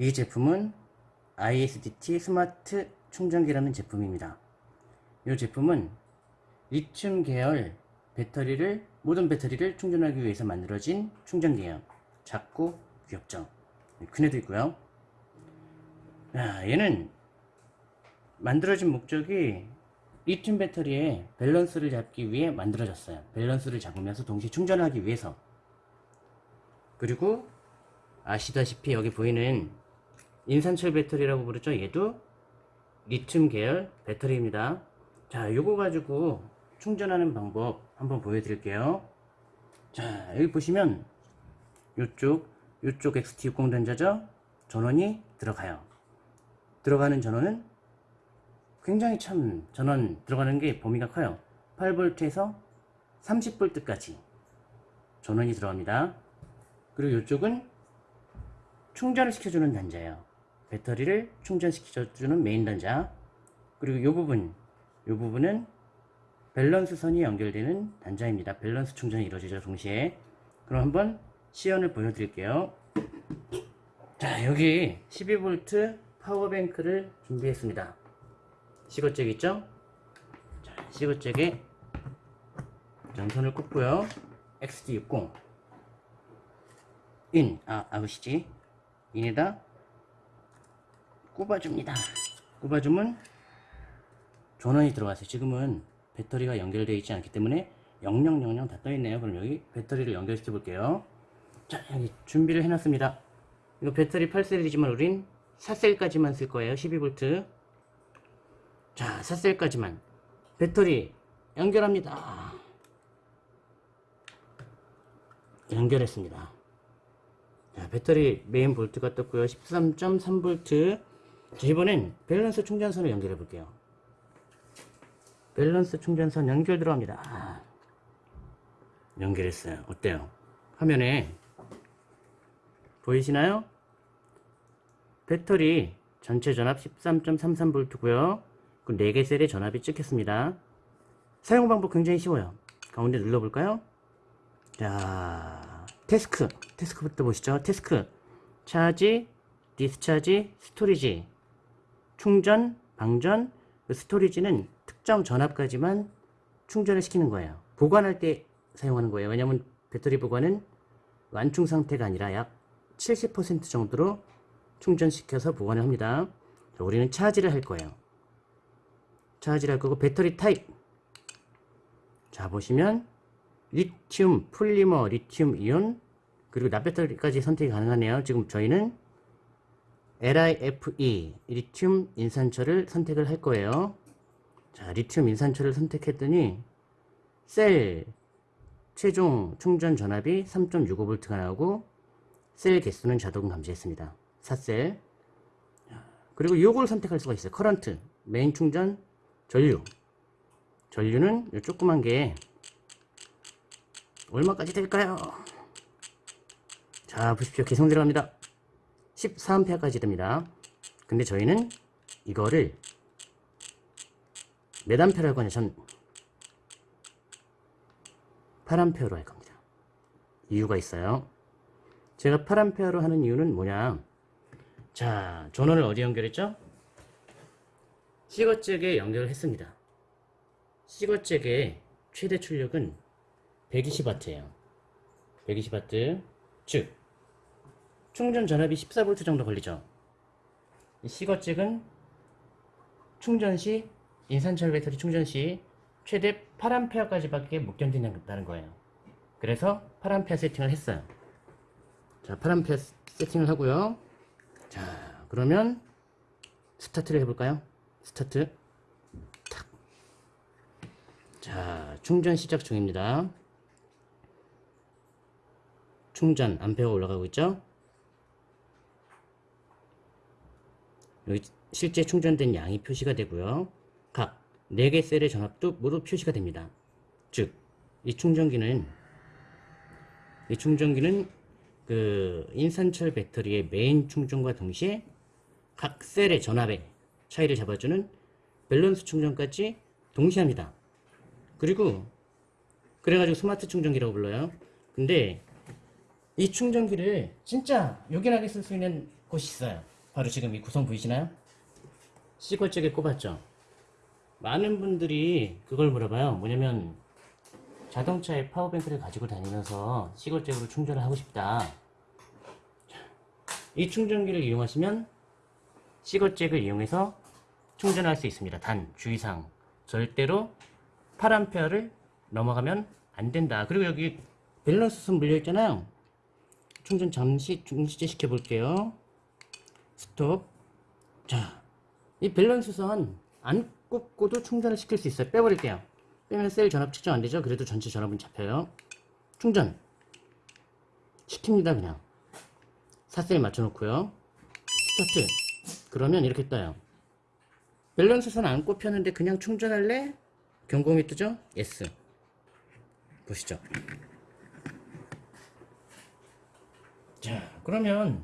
이 제품은 ISDT 스마트 충전기라는 제품입니다. 이 제품은 리튬 계열 배터리를 모든 배터리를 충전하기 위해서 만들어진 충전기예요. 작고 귀엽죠. 큰 애도 있고요. 야, 얘는 만들어진 목적이 리튬 배터리의 밸런스를 잡기 위해 만들어졌어요. 밸런스를 잡으면서 동시에 충전하기 위해서. 그리고 아시다시피 여기 보이는 인산철 배터리라고 부르죠. 얘도 리튬 계열 배터리입니다. 자, 요거 가지고 충전하는 방법 한번 보여드릴게요. 자, 여기 보시면 요쪽, 요쪽 XT60 단자죠? 전원이 들어가요. 들어가는 전원은 굉장히 참 전원 들어가는 게 범위가 커요. 8V에서 30V까지 전원이 들어갑니다. 그리고 이쪽은 충전을 시켜주는 단자예요. 배터리를 충전시켜주는 메인 단자. 그리고 이 부분, 이 부분은 밸런스 선이 연결되는 단자입니다. 밸런스 충전이 이루어지죠, 동시에. 그럼 한번 시연을 보여드릴게요. 자, 여기 12V power bank를 준비했습니다. 시거잭 있죠? 자, 시거잭에 전선을 꽂고요. XD60 인, 아, 아우시지 인에다 꼽아줍니다. 꼽아주면 전원이 들어갔어요. 지금은 배터리가 연결되어 있지 않기 때문에 0000 다 떠있네요. 그럼 여기 배터리를 연결시켜 볼게요. 자, 여기 준비를 해놨습니다. 이거 배터리 8셀이지만 우린 4셀까지만 쓸 거예요. 12V. 자, 4셀까지만. 배터리 연결합니다. 연결했습니다. 자, 배터리 메인 볼트가 떴고요. 13.3V. 자, 이번엔 밸런스 충전선을 연결해 볼게요. 밸런스 충전선 연결 들어갑니다. 아, 연결했어요. 어때요? 화면에 보이시나요? 배터리 전체 전압 13.33V고요. 그 4개 셀의 전압이 찍혔습니다. 사용 방법 굉장히 쉬워요. 가운데 눌러볼까요? 자, task. task부터 보시죠. task. charge, discharge, storage. 충전, 방전, 그 storage는 특정 전압까지만 충전을 시키는 거예요. 보관할 때 사용하는 거예요. 왜냐면 배터리 보관은 완충 상태가 아니라 약 70% 정도로 충전시켜서 보관을 합니다. 자, 우리는 charge를 할 거예요. charge를 할 거고 배터리 타입 자 보시면 리튬, 폴리머, 리튬 이온 그리고 납배터리까지 선택이 가능하네요. 지금 저희는 LIFE 리튬 인산철을 선택을 할 거예요. 자 리튬 인산철을 선택했더니 셀 최종 충전 전압이 3.65V가 나오고 셀 개수는 자동 감지했습니다. 4셀 그리고 이걸 선택할 수가 있어요. current, 메인 충전, 전류 전류는 이 조그만 게 얼마까지 될까요? 자 보십시오. 계속 들어갑니다. 14A까지 됩니다. 근데 저희는 이거를 할 거냐 전 8암페어로 할 겁니다. 이유가 있어요. 제가 8암페어로 하는 이유는 뭐냐 자 전원을 어디 연결했죠? 시거잭에 연결을 했습니다. 시거잭의 최대 출력은 120W예요. 120W 즉 충전 전압이 14V 정도 걸리죠. 이 시거잭은 충전 시 인산철 배터리 충전 시 최대 8A까지 밖에 못 견딘다는 거예요. 그래서 8A 세팅을 했어요. 자, 8A 세팅을 하고요. 자, 그러면 스타트를 해볼까요? 스타트. 탁. 자, 충전 시작 중입니다. 충전 암페어 올라가고 있죠? 여기 실제 충전된 양이 표시가 되고요. 각 4개 셀의 전압도 모두 표시가 됩니다. 즉, 이 충전기는 이 충전기는 그 인산철 배터리의 메인 충전과 동시에 각 셀의 전압의 차이를 잡아주는 밸런스 충전까지 동시에 합니다. 그리고 그래가지고 스마트 충전기라고 불러요. 근데 이 충전기를 진짜 요긴하게 쓸 수 있는 곳이 있어요. 바로 지금 이 구성 보이시나요? 시골잭에 꼽았죠. 많은 분들이 그걸 물어봐요. 뭐냐면 자동차에 파워뱅크를 가지고 다니면서 시골잭으로 충전을 하고 싶다. 이 충전기를 이용하시면 시거잭을 이용해서 충전할 수 있습니다. 단 주의사항 절대로 8A를 넘어가면 안 된다. 그리고 여기 밸런스선 물려 있잖아요. 충전 잠시 중지제 시켜 볼게요. 스톱. 자, 이 밸런스 선 안 꽂고도 충전을 시킬 수 있어요. 빼버릴게요. 빼면 셀 전압 측정 안 되죠? 그래도 전체 전압은 잡혀요. 충전 시킵니다 그냥. 4셀 맞춰놓고요. 스타트. 그러면 이렇게 떠요. 밸런스 선 안 꼽혔는데 그냥 충전할래? 경고음이 뜨죠? yes. 보시죠. 자, 그러면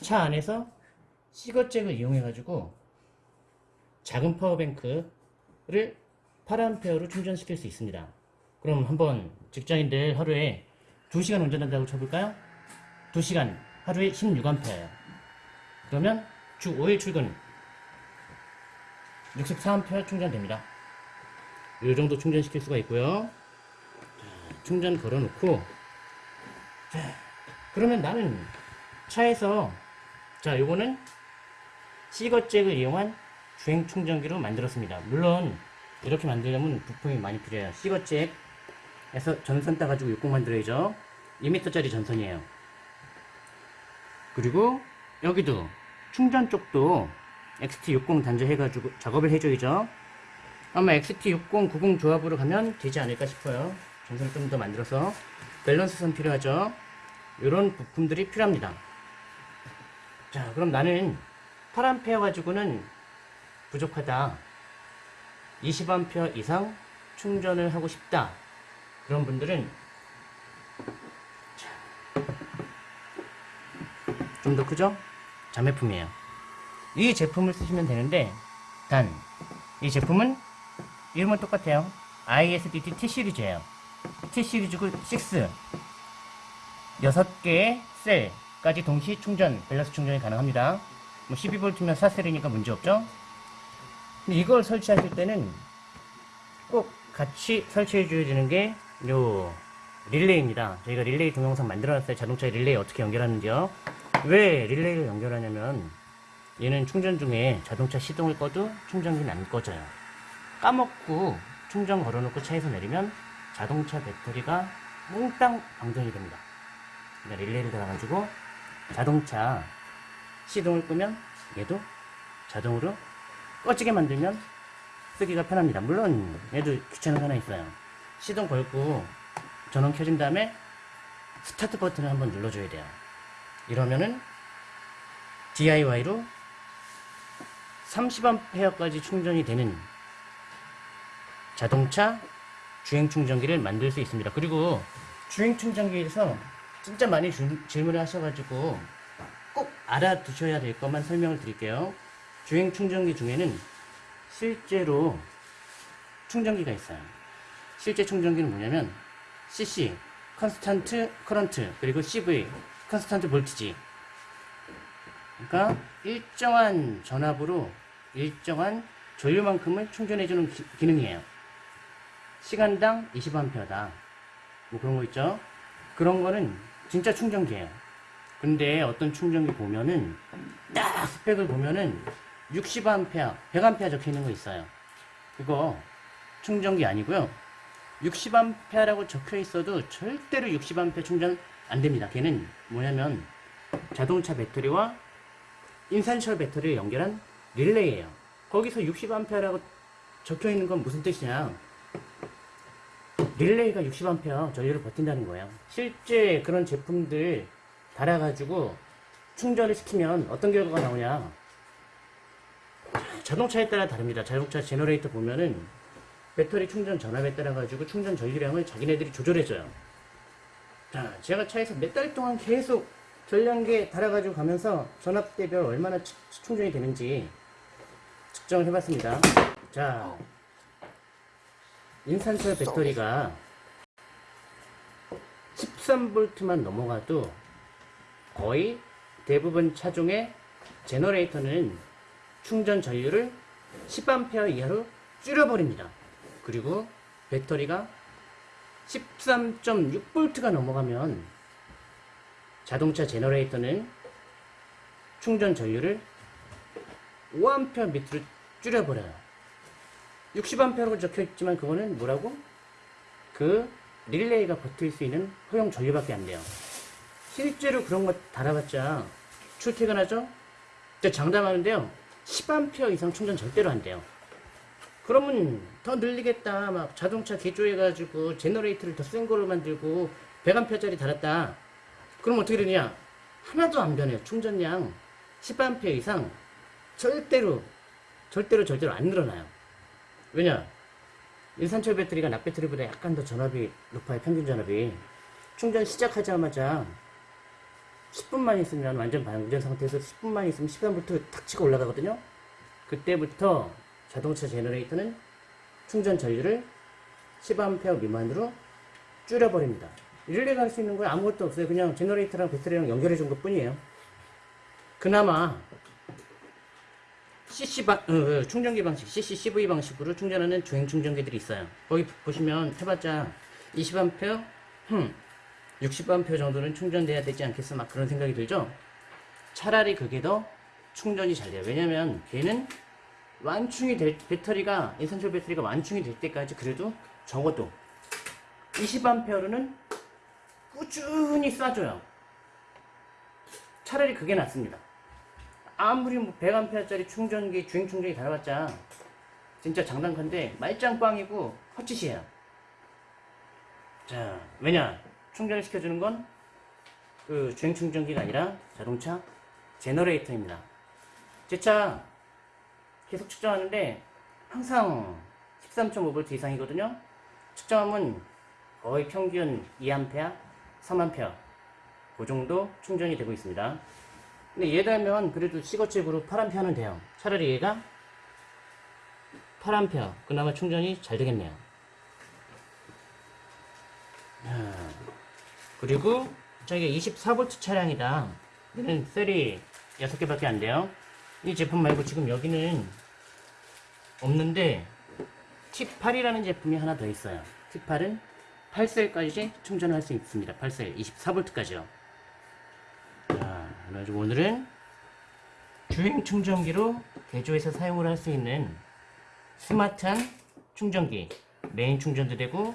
차 안에서 시거잭을 이용해가지고 작은 power bank를 8A로 충전시킬 수 있습니다. 그럼 한번 직장인들 하루에 2시간 운전한다고 쳐볼까요? 2시간 하루에 16A예요. 그러면 주 5일 출근 64A 충전됩니다. 이 정도 충전시킬 수가 있고요. 자, 충전 걸어놓고 자, 그러면 나는 차에서 자 요거는 시거잭을 이용한 주행 충전기로 만들었습니다. 물론 이렇게 만들려면 부품이 많이 필요해요. 시거잭에서 전선 따가지고 60 만들어야죠. 2m짜리 전선이에요. 그리고 여기도 충전 쪽도 XT60 단자해가지고 작업을 해줘야죠. 아마 XT60, 90 조합으로 가면 되지 않을까 싶어요. 전선을 좀 더 만들어서 밸런스 선 필요하죠. 이런 부품들이 필요합니다. 자, 그럼 나는 8A 가지고는 부족하다. 20A 이상 충전을 하고 싶다. 그런 분들은 좀 더 크죠? 자매품이에요. 이 제품을 쓰시면 되는데 단 이 제품은 이름은 똑같아요. ISDT T 시리즈예요. T 시리즈고 6 6개의 셀까지 동시 충전, 밸런스 충전이 가능합니다. 뭐 12V면 4셀이니까 문제없죠? 근데 이걸 설치하실 때는 꼭 같이 설치해 줘야 되는 게 요 릴레이입니다. 저희가 릴레이 동영상 만들어놨어요. 자동차 릴레이 어떻게 연결하는지요. 왜 릴레이를 연결하냐면 얘는 충전 중에 자동차 시동을 꺼도 충전기는 안 꺼져요. 까먹고 충전 걸어놓고 차에서 내리면 자동차 배터리가 몽땅 방전이 됩니다. 그러니까 릴레이를 달아가지고 자동차 시동을 끄면 얘도 자동으로 꺼지게 만들면 쓰기가 편합니다. 물론 얘도 귀찮은 거 하나 있어요. 시동 걸고 전원 켜진 다음에 스타트 버튼을 한번 눌러줘야 돼요. 이러면은 DIY로 30A까지 충전이 되는 자동차 주행 충전기를 만들 수 있습니다. 그리고 주행 충전기에서 진짜 많이 주- 질문을 하셔가지고 꼭 알아두셔야 될 것만 설명을 드릴게요. 주행 충전기 중에는 실제로 충전기가 있어요. 실제 충전기는 뭐냐면 CC, constant current, 그리고 CV, constant voltage. 그러니까 일정한 전압으로 일정한 전류만큼을 충전해주는 기, 기능이에요. 시간당 20A다. 뭐 그런 거 있죠? 그런 거는 진짜 충전기예요. 근데 어떤 충전기 보면은 딱 스펙을 보면은 60A, 100A 적혀 있는 거 있어요. 그거 충전기 아니고요. 60A라고 적혀 있어도 절대로 60A 충전 안 됩니다. 걔는 뭐냐면 자동차 배터리와 인산철 배터리를 연결한 릴레이예요. 거기서 60A라고 적혀 있는 건 무슨 뜻이냐? 릴레이가 60A 전류를 버틴다는 거예요. 실제 그런 제품들 달아가지고 충전을 시키면 어떤 결과가 나오냐? 자동차에 따라 다릅니다. 자동차 제너레이터 보면은 배터리 충전 전압에 따라 가지고 충전 전류량을 자기네들이 조절해줘요. 자, 제가 차에서 몇 달 동안 계속 전량계 달아가지고 가면서 전압대별 얼마나 치- 충전이 되는지 측정을 해봤습니다. 자, 인산철 배터리가 13V만 넘어가도 거의 대부분 차종의 제너레이터는 충전 전류를 10A 이하로 줄여버립니다. 그리고 배터리가 13.6V가 넘어가면 자동차 제너레이터는 충전 전류를 5A 밑으로 줄여버려요. 60A라고 적혀 있지만 그거는 뭐라고? 그 릴레이가 버틸 수 있는 허용 전류밖에 안 돼요. 실제로 그런 거 달아봤자 출퇴근하죠? 저 장담하는데요. 10A 이상 충전 절대로 안 돼요. 그러면 더 늘리겠다. 막 자동차 개조해가지고 제너레이터를 더 센 거로 만들고 100A짜리 달았다. 그럼 어떻게 되냐? 하나도 안 변해요. 충전량 10A 이상 절대로 절대로 절대로 안 늘어나요. 왜냐? 인산철 배터리가 납 배터리보다 약간 더 전압이 높아요. 평균 전압이. 충전 시작하자마자 10분만 있으면 완전 방전 상태에서 10분만 있으면 10분부터 탁 치고 올라가거든요. 그때부터 자동차 제너레이터는 충전 전류를 10A 미만으로 줄여버립니다. 릴레이가 할 수 있는 건 아무것도 없어요. 그냥 제너레이터랑 배터리랑 연결해 준 것 뿐이에요. 그나마 CC 방, 어, 어, 충전기 방식, CC CV 방식으로 충전하는 주행 충전기들이 있어요. 거기 보시면 해봤자 20A, 흠, 60A 정도는 충전돼야 되지 않겠어? 막 그런 생각이 들죠? 차라리 그게 더 충전이 잘 돼요. 왜냐면 걔는 완충이 될, 배터리가, 인산철 배터리가 완충이 될 때까지 그래도 적어도 20A로는 꾸준히 쏴줘요. 차라리 그게 낫습니다. 아무리 뭐 100A짜리 충전기, 주행 충전기 달아봤자 진짜 장난컨대 말짱 꽝이고 헛짓이에요. 자, 왜냐? 충전을 시켜주는 건 그 주행 충전기가 아니라 자동차 제너레이터입니다. 제 차 계속 측정하는데 항상 13.5V 이상이거든요. 측정하면 거의 평균 2A, 3A 그 정도 충전이 되고 있습니다. 근데 얘 달면 그래도 시거칩으로 8A는 돼요. 차라리 얘가 8A 그나마 충전이 잘 되겠네요. 자, 그리고 저게 24V 차량이다. 얘는 셀이 6개밖에 안 돼요. 이 제품 말고 지금 여기는 없는데 T8이라는 제품이 하나 더 있어요. T8은 8셀까지 충전할 수 있습니다. 8셀 24V까지요. 자, 그래가지고 오늘은 주행 충전기로 개조해서 사용을 할 수 있는 스마트한 충전기 메인 충전도 되고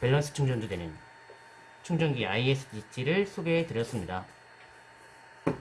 밸런스 충전도 되는 충전기 ISDT를 소개해 드렸습니다.